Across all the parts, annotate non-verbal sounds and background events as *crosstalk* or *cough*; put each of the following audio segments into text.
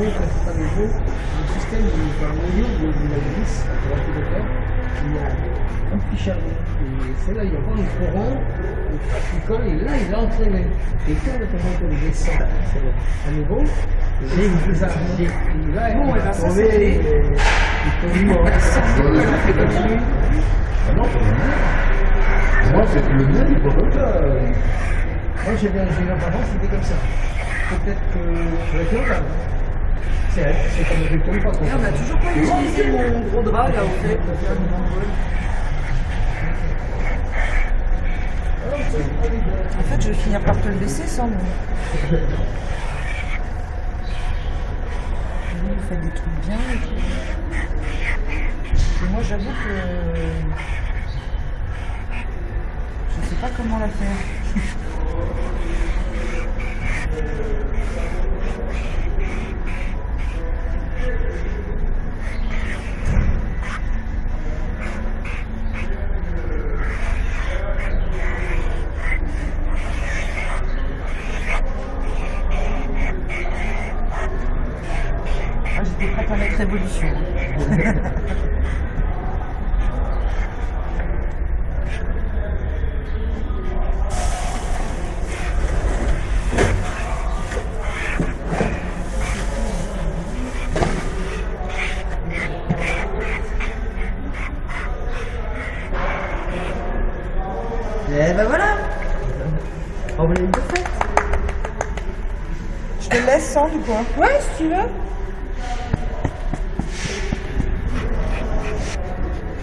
nouveau, quand c'est pas nouveau, le système du par noyau de, de la glisse, de l'antidopère, il y a un petit charbon. Et c'est là, il y a pas un courant, il colle, et là, il a entraîné. Et quand le courant descend à nouveau, j'ai une là, il va ça, trouver c'est les- les tombeaux. Ah non, le. Moi, c'est le mien, il comme ça. Moi, j'ai bien j'ai c'était comme ça. Peut-être que je vais faire là. C'est comme ne tombe pas. Et on n'a toujours pas utilisé mon gros drap là au fait. En fait, je vais finir par te le laisser sans nous. Vous faites des trucs bien et tout. Et moi, j'avoue que je sais pas comment la faire. *laughs* Révolution. *laughs* Et ben voilà On Je te laisse sans du coup. hein. Ouais, si tu veux.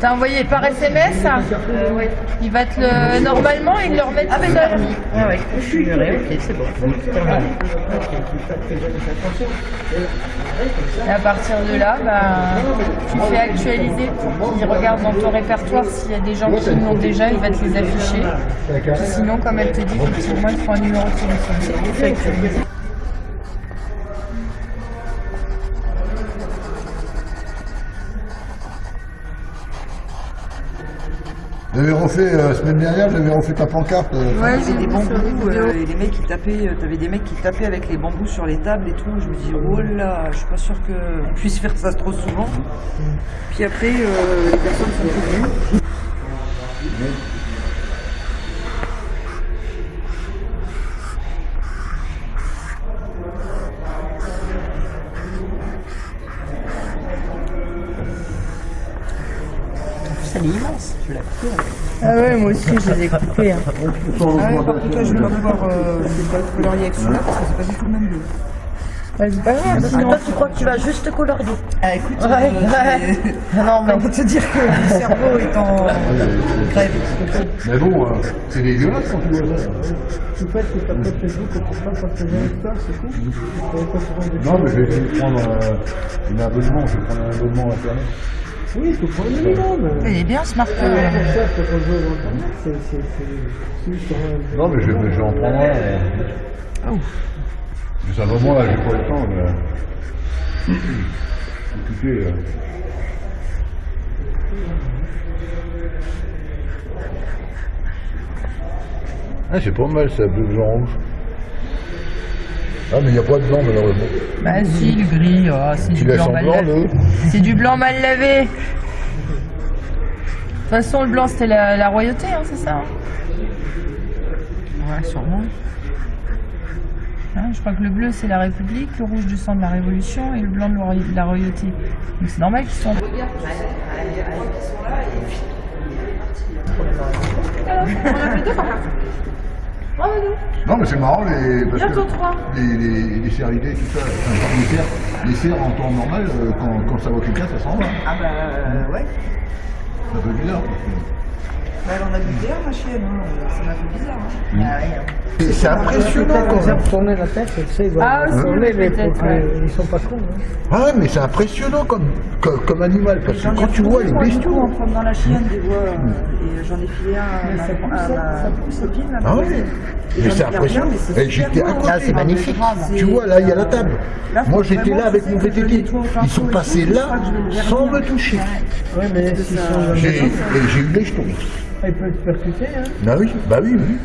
T'as envoyé par SMS ça Il va te le. Normalement, il le remet tout seul. Ah ouais, je suis ok, c'est bon. Et à partir de là, bah, tu fais actualiser pour qu'il regarde dans ton répertoire s'il y a des gens qui l'ont déjà, il va te les afficher. Sinon, comme elle te dit, effectivement, il faut un numéro de téléphone. J'avais refait, euh, la semaine dernière, j'avais refait ta pancarte. euh, Ouais, j'ai des bambous euh, et les mecs qui tapaient, euh, t'avais des mecs qui tapaient avec les bambous sur les tables et tout. Je me dis, oh là, je suis pas sûr qu'on puisse faire ça trop souvent. Puis après, euh, les personnes sont venues. Ça, elle est immense. Je l'ai coupé. Ah ouais, moi aussi, je les ai coupés. hein. Ah ouais, par contre, toi, je vais pas pouvoir euh, colorier avec celui-là parce que c'est pas du tout le même bleu. Ouais, c'est pas grave, sinon. Toi, tu crois que tu vas juste colorier Ah écoute, Ouais, ouais. Non, mais on va te dire que le cerveau est en grève. Mais bon, euh, c'est dégueulasse quand tu vois ça. Tout fait que t'as pas Facebook, que tu pas partager avec toi, c'est tout. Souvent des Non, mais je vais essayer de prendre euh, un abonnement, je vais prendre un abonnement internet. Oui, il faut prendre le minimum. Il est bien ce marqueur. Ah, ça, internet, c'est c'est- Non, mais je, vais- je vais en prendre un. euh. Juste un moment, là, j'ai pas le temps. Mais... Occupé. euh. Ah, c'est pas mal, ça, bleu, blanc, rouge. Ah, mais il n'y a pas de blanc, malheureusement. Bah si, le gris, oh, c'est du blanc mal blanc, lavé. C'est du blanc mal lavé. De toute façon, le blanc, c'était la, la royauté, hein, c'est ça hein Ouais, sûrement. Hein, Je crois que le bleu, c'est la République, le rouge du sang de la Révolution et le blanc de la roy- de la royauté. Donc c'est normal qu'ils sont... Non, mais c'est marrant, les, parce que les, les, les cervidés, tout ça, enfin, les cerfs, les cerfs en temps normal, euh, quand, quand ça va quelqu'un, ça s'en va. Ah bah euh, ouais. C'est un peu bizarre. Parce que... Bah, elle en a du terre, ma chienne. hein. Ça m'a fait bizarre. hein. C'est- C'est impressionnant quand même. tourner la tête, tu sais, ils doivent Ah, tourner, ouais. ils sont pas cons. hein. Ah ouais, mais c'est impressionnant comme, comme, comme animal. Parce que quand tu vois les bestiaux. en promenant la chienne, des fois, euh, et j'en ai filé un à ma, ça pousse, à ça, ma ça pousse. copine, Ah ouais. Mais c'est impressionnant. mais c'est Et super j'étais à côté. hein. Ah, c'est magnifique. Tu vois, là, il y a la table. Moi, j'étais là avec mon VTT. Ils sont passés là sans me toucher. Ouais, mais s'ils ça- sont J'ai et j'ai eu les jetons. Ils peuvent te percuter. Hein. Bah oui, bah oui, oui.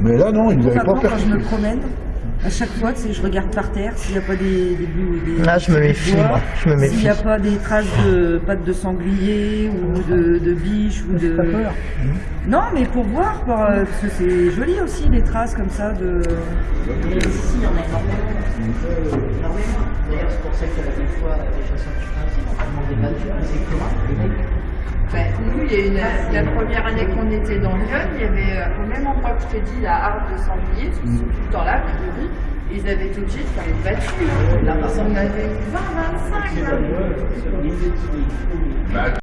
Mais là, non, ils ne avaient pas Maintenant, quand je me percuté. promène, à chaque fois, tu sais, je regarde par terre s'il n'y a pas des, des, bouts- des Là, je me méfie, moi. Je me méfie. S'il n'y a pas des traces de pattes de sanglier ou de, de biche ou de. T'as peur Non, mais pour voir, pour, euh, parce que c'est joli aussi les traces comme ça de. Ici, il y en a énormément. Énormément. D'ailleurs, c'est pour ça qu'il y a des fois des chasseurs qui font ainsi, notamment des battus, des écurins, Ben, nous, il y a une, la première année qu'on était dans Lyon, il y avait euh, au même endroit que je t'ai dit, la harpe de sanglier, tout le temps là, puis ils avaient obligés de faire une battue. Là, on avait 20-25 là.